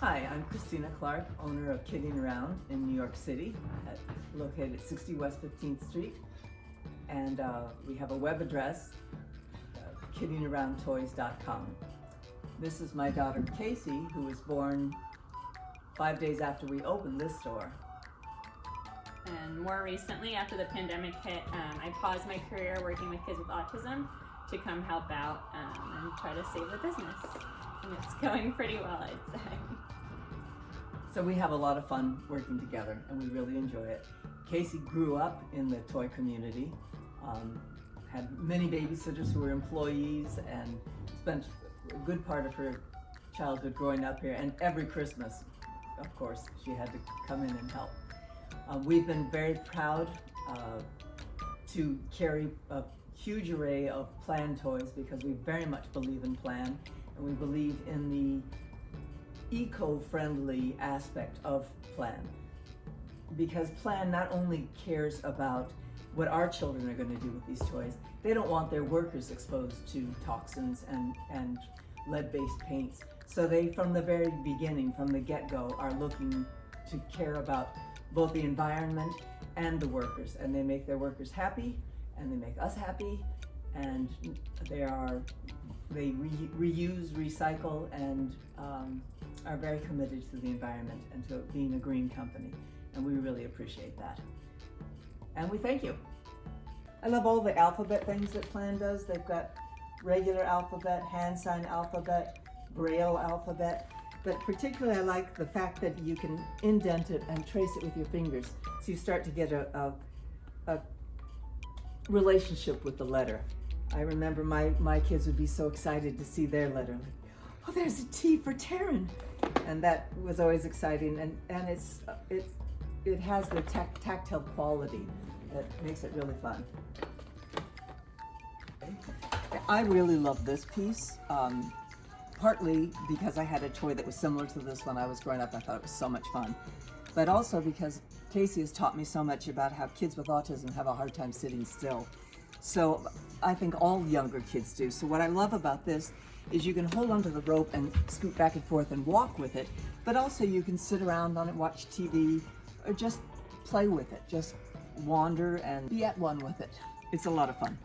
Hi, I'm Christina Clark, owner of Kidding Around in New York City, at, located at 60 West 15th Street. And uh, we have a web address, uh, kiddingaroundtoys.com. This is my daughter Casey, who was born five days after we opened this store. And more recently, after the pandemic hit, um, I paused my career working with kids with autism to come help out um, and try to save the business. And it's going pretty well, I'd say. So we have a lot of fun working together and we really enjoy it. Casey grew up in the toy community, um, had many babysitters who were employees and spent a good part of her childhood growing up here and every Christmas, of course, she had to come in and help. Uh, we've been very proud uh, to carry a huge array of Plan toys because we very much believe in Plan and we believe in the eco-friendly aspect of Plan. Because Plan not only cares about what our children are going to do with these toys, they don't want their workers exposed to toxins and, and lead-based paints. So they, from the very beginning, from the get-go, are looking to care about both the environment and the workers. And they make their workers happy, and they make us happy, and they are they re reuse, recycle, and um, are very committed to the environment and to being a green company. And we really appreciate that. And we thank you. I love all the alphabet things that Plan does. They've got regular alphabet, hand sign alphabet, braille alphabet, but particularly I like the fact that you can indent it and trace it with your fingers. So you start to get a, a, a relationship with the letter. I remember my, my kids would be so excited to see their letter. Like, oh, there's a T for Taryn. And that was always exciting. And, and it's, it's, it has the tac tactile quality that makes it really fun. I really love this piece, um, partly because I had a toy that was similar to this when I was growing up. I thought it was so much fun. But also because Casey has taught me so much about how kids with autism have a hard time sitting still. So I think all younger kids do. So what I love about this is you can hold onto the rope and scoot back and forth and walk with it, but also you can sit around on it, watch TV, or just play with it. Just wander and be at one with it. It's a lot of fun.